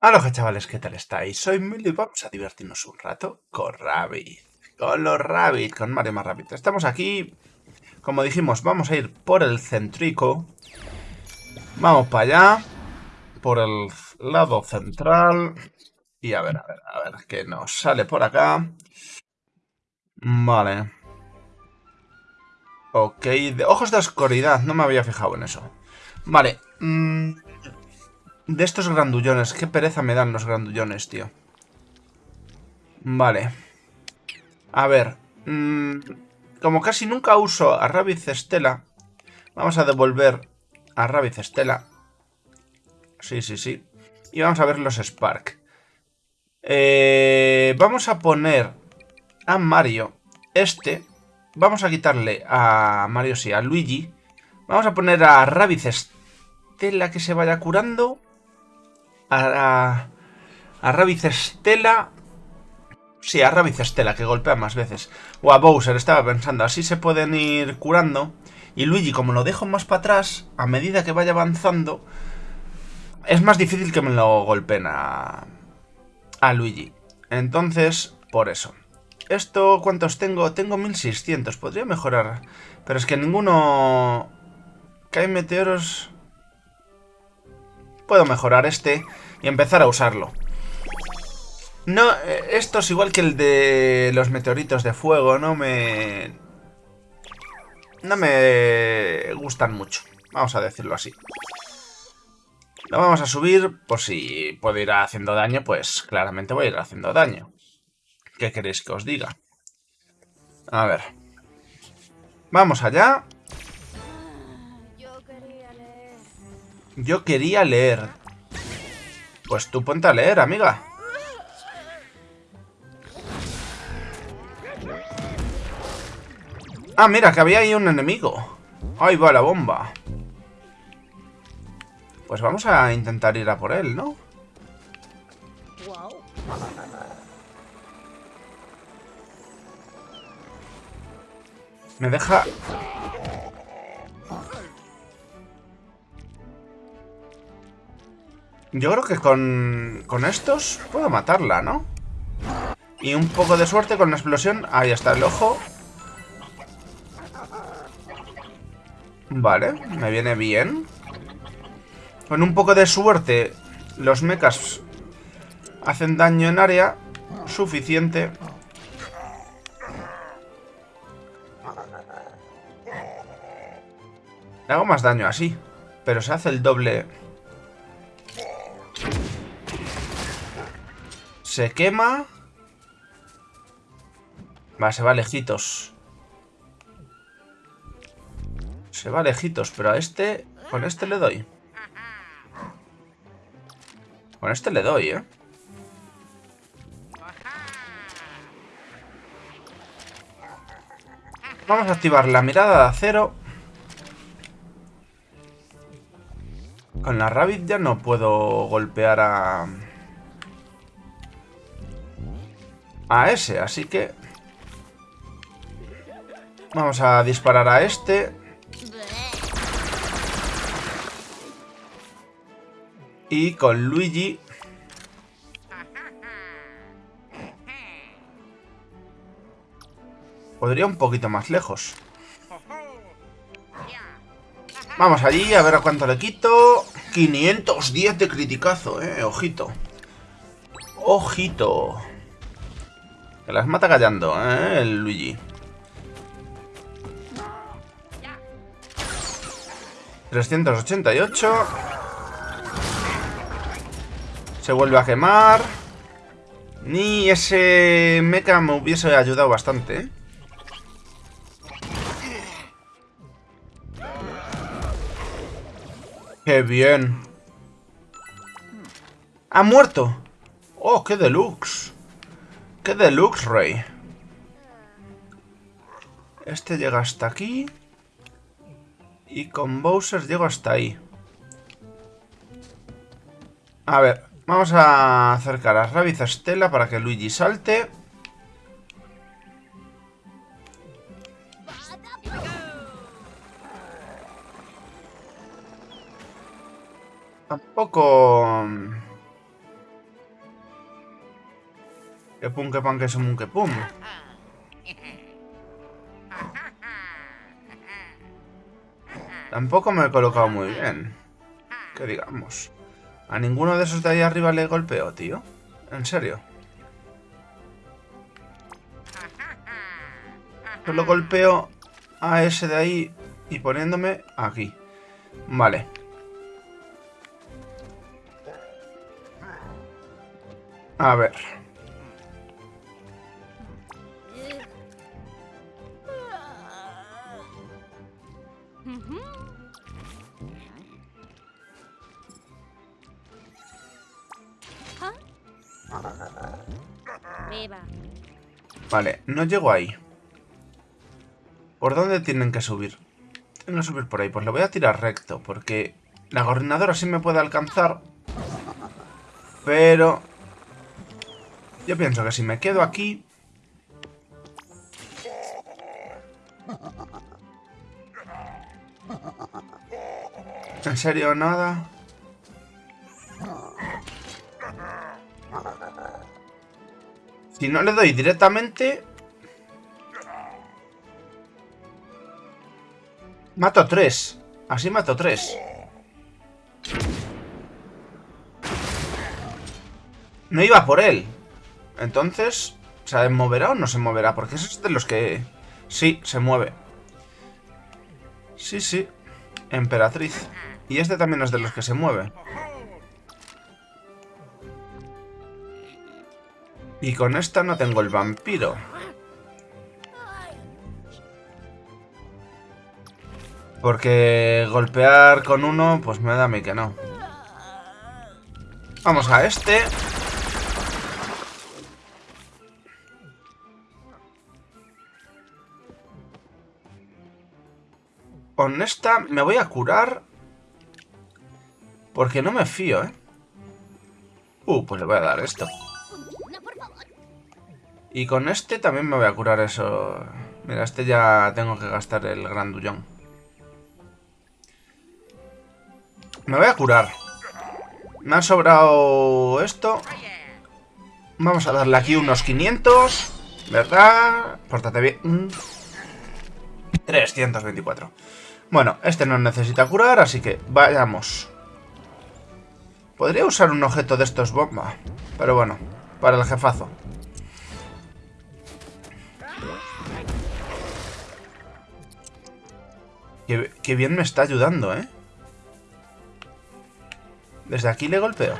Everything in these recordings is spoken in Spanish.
Hola chavales, ¿qué tal estáis? Soy Mili y vamos a divertirnos un rato con Rabbit. Con los Rabbit, con Mario más Rabbit. Estamos aquí, como dijimos, vamos a ir por el centrico. Vamos para allá, por el lado central. Y a ver, a ver, a ver, qué nos sale por acá. Vale. Ok, de ojos de oscuridad, no me había fijado en eso. Vale, mmm... De estos grandullones. Qué pereza me dan los grandullones, tío. Vale. A ver. Mmm, como casi nunca uso a Rabbit Estela, vamos a devolver a Rabbit Estela. Sí, sí, sí. Y vamos a ver los Spark. Eh, vamos a poner a Mario este. Vamos a quitarle a Mario, sí, a Luigi. Vamos a poner a Rabbit Estela que se vaya curando a, a, a Estela. Sí, a Rabbit Estela, que golpea más veces. O a Bowser, estaba pensando. Así se pueden ir curando. Y Luigi, como lo dejo más para atrás, a medida que vaya avanzando, es más difícil que me lo golpeen a, a Luigi. Entonces, por eso. ¿Esto cuántos tengo? Tengo 1600. Podría mejorar. Pero es que ninguno... Caen meteoros... Puedo mejorar este y empezar a usarlo. No, eh, esto es igual que el de los meteoritos de fuego, no me... No me gustan mucho, vamos a decirlo así. Lo vamos a subir, por si puedo ir haciendo daño, pues claramente voy a ir haciendo daño. ¿Qué queréis que os diga? A ver. Vamos allá. Yo quería leer. Pues tú ponte a leer, amiga. Ah, mira, que había ahí un enemigo. Ahí va la bomba. Pues vamos a intentar ir a por él, ¿no? Me deja Yo creo que con, con estos puedo matarla, ¿no? Y un poco de suerte con la explosión. Ahí está el ojo. Vale, me viene bien. Con un poco de suerte, los mechas hacen daño en área suficiente. Le hago más daño así, pero se hace el doble Se quema. Va, se va lejitos. Se va lejitos, pero a este... Con este le doy. Con este le doy, ¿eh? Vamos a activar la mirada de acero. Con la Rabbit ya no puedo golpear a... a ese, así que... Vamos a disparar a este. Y con Luigi... Podría un poquito más lejos. Vamos allí, a ver a cuánto le quito. 510 de criticazo, eh. Ojito. Ojito. Que las mata callando, ¿eh? El Luigi. ¿388? Se vuelve a quemar. Ni ese mecha me hubiese ayudado bastante, ¿eh? ¡Qué bien! ¡Ha muerto! ¡Oh, qué deluxe! ¡Qué deluxe, Rey! Este llega hasta aquí. Y con Bowser llego hasta ahí. A ver, vamos a acercar a Rabbit Estela para que Luigi salte. Tampoco... pum, que pan, que que. Tampoco me he colocado muy bien. Que digamos. A ninguno de esos de ahí arriba le golpeo, tío. En serio. Solo golpeo a ese de ahí y poniéndome aquí. Vale. A ver. Vale, no llego ahí. ¿Por dónde tienen que subir? Tienen que subir por ahí. Pues le voy a tirar recto, porque la gobernadora sí me puede alcanzar. Pero... Yo pienso que si me quedo aquí... serio nada? Si no le doy directamente... Mato tres. Así mato tres. No iba por él. Entonces, ¿se moverá o no se moverá? Porque ese es de los que... Sí, se mueve. Sí, sí. Emperatriz. Y este también es de los que se mueve. Y con esta no tengo el vampiro. Porque golpear con uno, pues me da a mí que no. Vamos a este. Con esta me voy a curar. Porque no me fío, ¿eh? Uh, pues le voy a dar esto. Y con este también me voy a curar eso. Mira, este ya tengo que gastar el grandullón. Me voy a curar. Me ha sobrado esto. Vamos a darle aquí unos 500. ¿Verdad? Pórtate bien. 324. Bueno, este no necesita curar, así que vayamos. Podría usar un objeto de estos bomba. Pero bueno, para el jefazo. Qué, bien me está ayudando, ¿eh? Desde aquí le golpeo.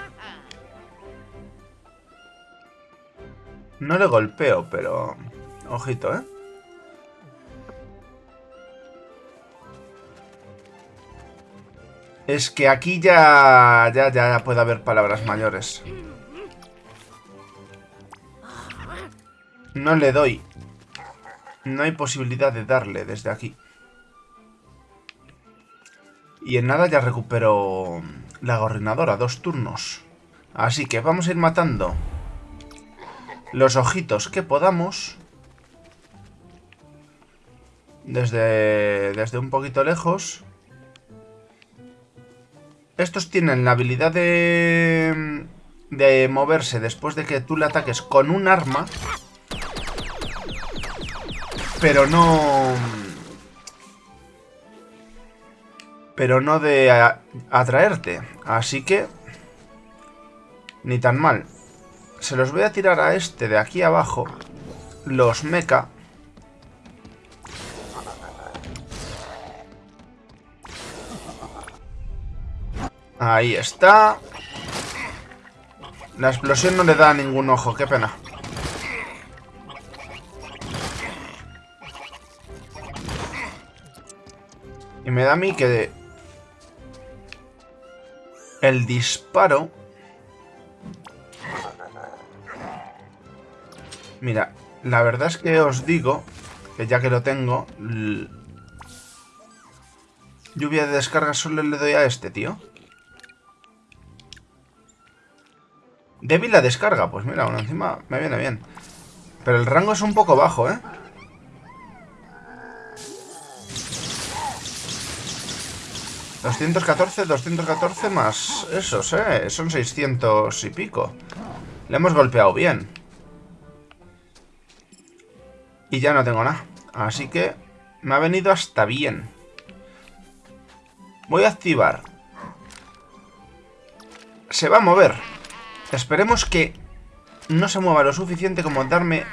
No le golpeo, pero... Ojito, ¿eh? Es que aquí ya, ya, ya puede haber palabras mayores. No le doy. No hay posibilidad de darle desde aquí. Y en nada ya recupero la gorrinadora, dos turnos. Así que vamos a ir matando los ojitos que podamos. Desde, desde un poquito lejos. Estos tienen la habilidad de, de moverse después de que tú le ataques con un arma. Pero no pero no de atraerte. Así que... Ni tan mal. Se los voy a tirar a este de aquí abajo. Los mecha. Ahí está. La explosión no le da ningún ojo, qué pena. Y me da a mí que el disparo... Mira, la verdad es que os digo que ya que lo tengo... Lluvia de descarga solo le doy a este, tío. Débil la descarga. Pues mira, uno encima me viene bien. Pero el rango es un poco bajo, ¿eh? 214, 214 más esos, ¿eh? Son 600 y pico. Le hemos golpeado bien. Y ya no tengo nada. Así que me ha venido hasta bien. Voy a activar. Se va a mover. Esperemos que no se mueva lo suficiente como darme...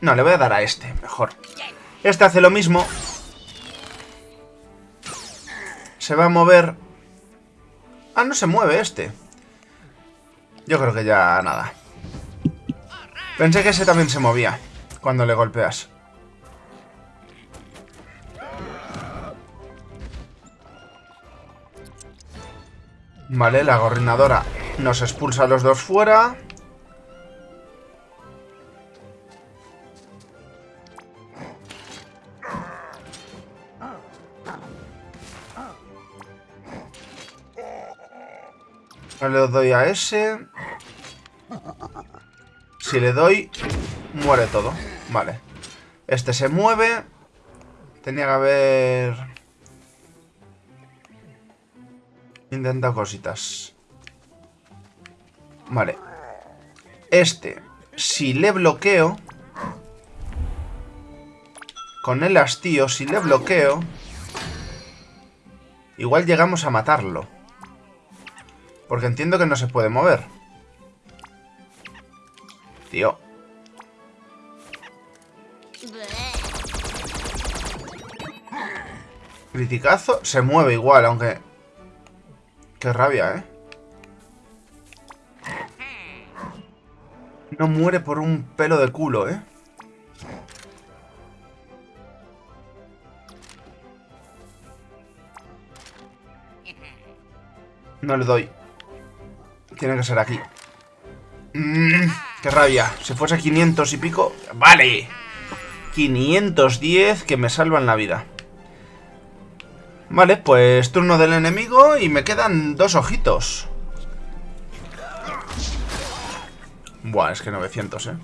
No, le voy a dar a este, mejor. Este hace lo mismo. Se va a mover... Ah, no se mueve este. Yo creo que ya nada. Pensé que ese también se movía cuando le golpeas. Vale, la gorrinadora nos expulsa a los dos fuera. Le doy a ese. Si le doy, muere todo. Vale. Este se mueve. Tenía que haber... Intentado cositas. Vale. Este, si le bloqueo... Con el hastío, si le bloqueo... Igual llegamos a matarlo. Porque entiendo que no se puede mover. Tío. Criticazo. Se mueve igual, aunque... Qué rabia, ¿eh? No muere por un pelo de culo, ¿eh? No le doy. Tiene que ser aquí. Mmm, qué rabia. Si fuese 500 y pico... ¡Vale! 510 que me salvan la vida. Vale, pues turno del enemigo y me quedan dos ojitos. Buah, es que 900, ¿eh?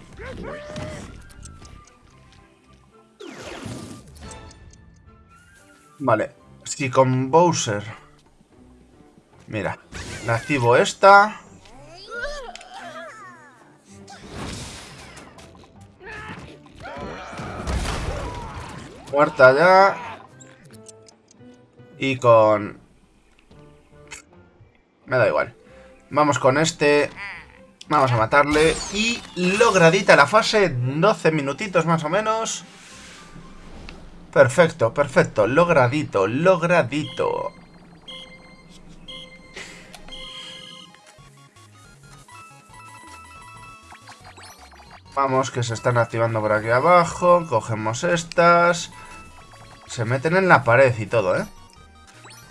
Vale, si con Bowser... Mira, le activo esta... Muerta ya. Y con... Me da igual. Vamos con este. Vamos a matarle. Y logradita la fase. 12 minutitos más o menos. Perfecto, perfecto. Logradito, logradito. Vamos, que se están activando por aquí abajo. Cogemos estas. Se meten en la pared y todo, ¿eh?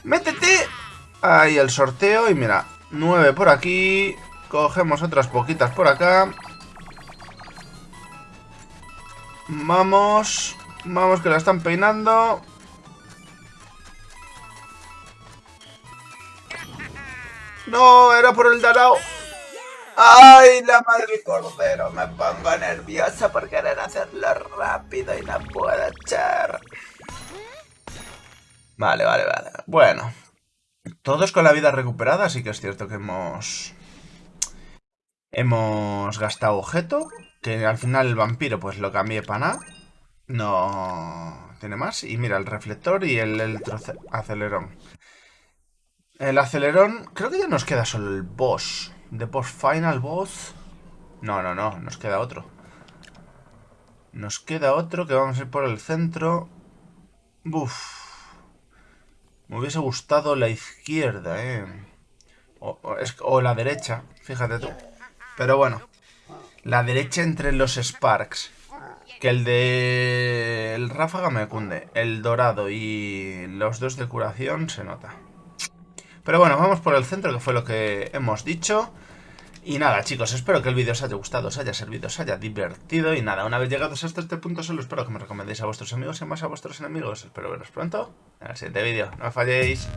¡Métete! Ahí el sorteo y mira, nueve por aquí. Cogemos otras poquitas por acá. Vamos. Vamos que la están peinando. No, era por el Darao. ¡Ay, la madre cordero! Me pongo nerviosa por querer hacerlo rápido y no puedo echar. Vale, vale, vale. Bueno. Todos con la vida recuperada, sí que es cierto que hemos... Hemos gastado objeto. Que al final el vampiro pues lo cambié para nada. No tiene más. Y mira, el reflector y el, acelerón. El acelerón... Creo que ya nos queda solo el boss. The boss final boss. No, no, no. Nos queda otro. Nos queda otro que vamos a ir por el centro. Buf. Me hubiese gustado la izquierda, ¿eh? O, la derecha, fíjate tú. Pero bueno, la derecha entre los Sparks. Que el de... El ráfaga me cunde. El dorado y los dos de curación se nota. Pero bueno, vamos por el centro, que fue lo que hemos dicho. Y nada, chicos, espero que el vídeo os haya gustado, os haya servido, os haya divertido. Y nada, una vez llegados hasta este punto, solo espero que me recomendéis a vuestros amigos y más a vuestros enemigos. Espero veros pronto en el siguiente vídeo. No me falléis.